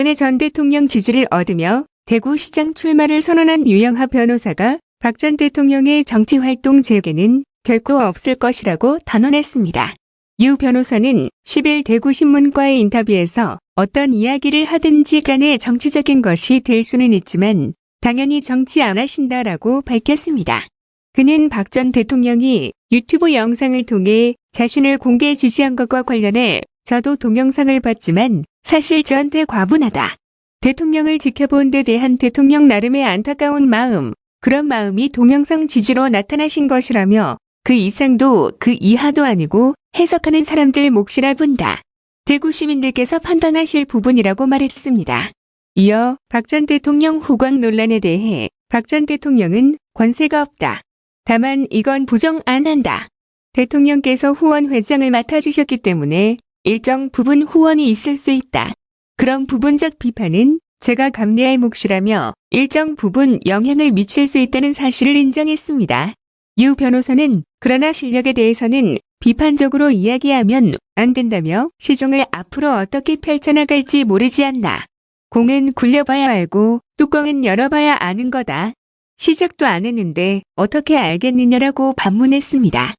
박근혜 전 대통령 지지를 얻으며 대구시장 출마를 선언한 유영하 변호사가 박 전 대통령의 정치활동 재개는 결코 없을 것이라고 단언했습니다. 유 변호사는 10일 대구신문과의 인터뷰에서 어떤 이야기를 하든지 간에 정치적인 것이 될 수는 있지만 당연히 정치 안 하신다라고 밝혔습니다. 그는 박 전 대통령이 유튜브 영상을 통해 자신을 공개 지지한 것과 관련해 저도 동영상을 봤지만 사실 저한테 과분하다. 대통령을 지켜본 데 대한 대통령 나름의 안타까운 마음, 그런 마음이 동영상 지지로 나타나신 것이라며 그 이상도 그 이하도 아니고 해석하는 사람들 몫이라 본다. 대구 시민들께서 판단하실 부분이라고 말했습니다. 이어 박 전 대통령 후광 논란에 대해 박 전 대통령은 권세가 없다. 다만 이건 부정 안 한다. 대통령께서 후원 회장을 맡아주셨기 때문에 일정 부분 후원이 있을 수 있다. 그런 부분적 비판은 제가 감내할 몫이라며 일정 부분 영향을 미칠 수 있다는 사실을 인정했습니다. 유 변호사는 그러나 실력에 대해서는 비판적으로 이야기하면 안 된다며 시종을 앞으로 어떻게 펼쳐나갈지 모르지 않나. 공은 굴려봐야 알고 뚜껑은 열어봐야 아는 거다. 시작도 안 했는데 어떻게 알겠느냐라고 반문했습니다.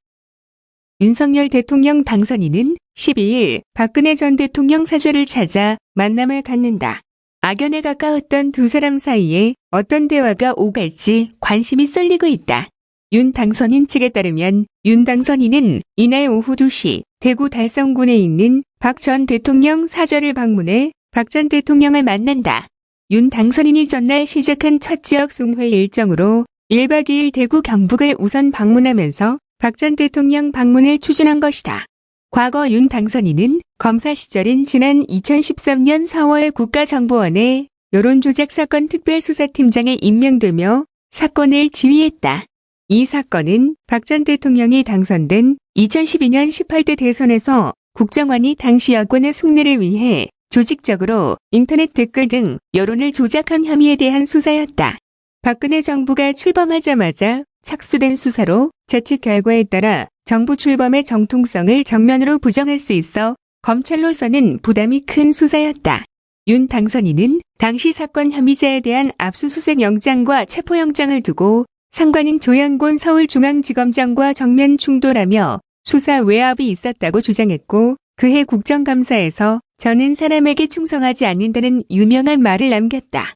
윤석열 대통령 당선인은 12일 박근혜 전 대통령 사저를 찾아 만남을 갖는다. 악연에 가까웠던 두 사람 사이에 어떤 대화가 오갈지 관심이 쏠리고 있다. 윤 당선인 측에 따르면 윤 당선인은 이날 오후 2시 대구 달성군에 있는 박 전 대통령 사저를 방문해 박 전 대통령을 만난다. 윤 당선인이 전날 시작한 첫 지역 송회 일정으로 1박 2일 대구 경북을 우선 방문하면서 박 전 대통령 방문을 추진한 것이다. 과거 윤 당선인은 검사 시절인 지난 2013년 4월 국가정보원에 여론조작 사건 특별수사팀장에 임명되며 사건을 지휘했다. 이 사건은 박 전 대통령이 당선된 2012년 18대 대선에서 국정원이 당시 여권의 승리를 위해 조직적으로 인터넷 댓글 등 여론을 조작한 혐의에 대한 수사였다. 박근혜 정부가 출범하자마자 착수된 수사로 자칫 결과에 따라 정부 출범의 정통성을 정면으로 부정할 수 있어 검찰로서는 부담이 큰 수사였다. 윤 당선인은 당시 사건 혐의자에 대한 압수수색 영장과 체포영장을 두고 상관인 조양곤 서울중앙지검장과 정면 충돌하며 수사 외압이 있었다고 주장했고 그해 국정감사에서 저는 사람에게 충성하지 않는다는 유명한 말을 남겼다.